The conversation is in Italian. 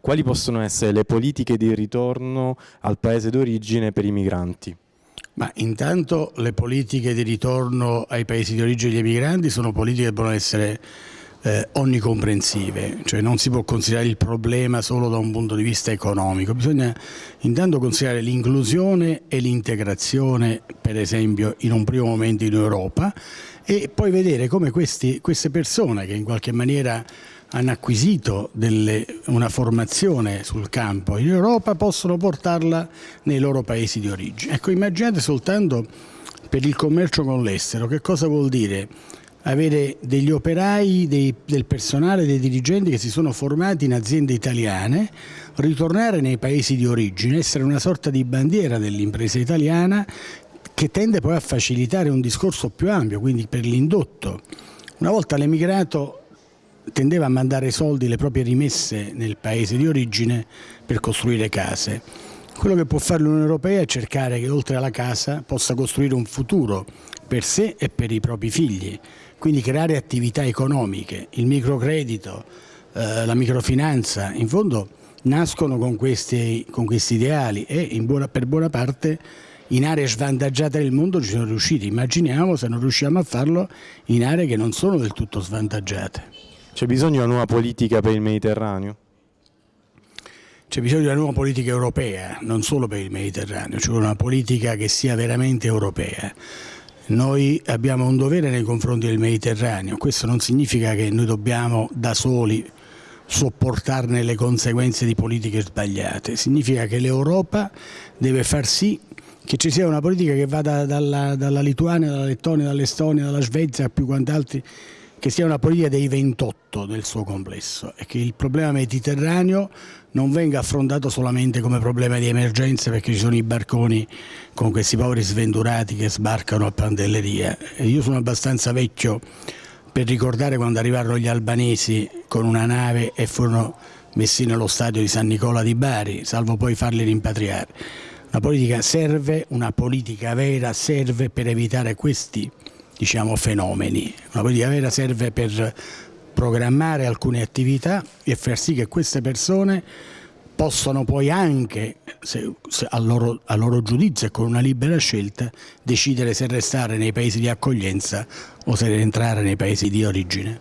quali possono essere le politiche di ritorno al paese d'origine per i migranti? Ma intanto le politiche di ritorno ai paesi di origine degli emigranti sono politiche che devono essere eh, onnicomprensive, cioè non si può considerare il problema solo da un punto di vista economico, bisogna intanto considerare l'inclusione e l'integrazione, per esempio in un primo momento in Europa, e poi vedere come questi, queste persone che in qualche maniera hanno acquisito delle, una formazione sul campo in Europa possono portarla nei loro paesi di origine. Ecco, immaginate soltanto per il commercio con l'estero, che cosa vuol dire? avere degli operai, dei, del personale, dei dirigenti che si sono formati in aziende italiane, ritornare nei paesi di origine, essere una sorta di bandiera dell'impresa italiana che tende poi a facilitare un discorso più ampio, quindi per l'indotto. Una volta l'emigrato tendeva a mandare soldi, le proprie rimesse nel paese di origine per costruire case. Quello che può fare l'Unione Europea è cercare che oltre alla casa possa costruire un futuro per sé e per i propri figli, quindi creare attività economiche, il microcredito, eh, la microfinanza, in fondo nascono con questi, con questi ideali e buona, per buona parte in aree svantaggiate del mondo ci sono riusciti, immaginiamo se non riusciamo a farlo in aree che non sono del tutto svantaggiate. C'è bisogno di una nuova politica per il Mediterraneo? C'è bisogno di una nuova politica europea, non solo per il Mediterraneo, c'è una politica che sia veramente europea. Noi abbiamo un dovere nei confronti del Mediterraneo, questo non significa che noi dobbiamo da soli sopportarne le conseguenze di politiche sbagliate, significa che l'Europa deve far sì che ci sia una politica che vada dalla, dalla Lituania, dalla Lettonia, dall'Estonia, dalla Svezia più quanti altri che sia una politica dei 28 nel suo complesso e che il problema mediterraneo non venga affrontato solamente come problema di emergenza perché ci sono i barconi con questi poveri svendurati che sbarcano a Pantelleria. E io sono abbastanza vecchio per ricordare quando arrivarono gli albanesi con una nave e furono messi nello stadio di San Nicola di Bari, salvo poi farli rimpatriare. La politica serve, una politica vera serve per evitare questi diciamo, fenomeni. Una politica vera serve per programmare alcune attività e far sì che queste persone possano poi anche, se, se a, loro, a loro giudizio e con una libera scelta, decidere se restare nei paesi di accoglienza o se rientrare nei paesi di origine.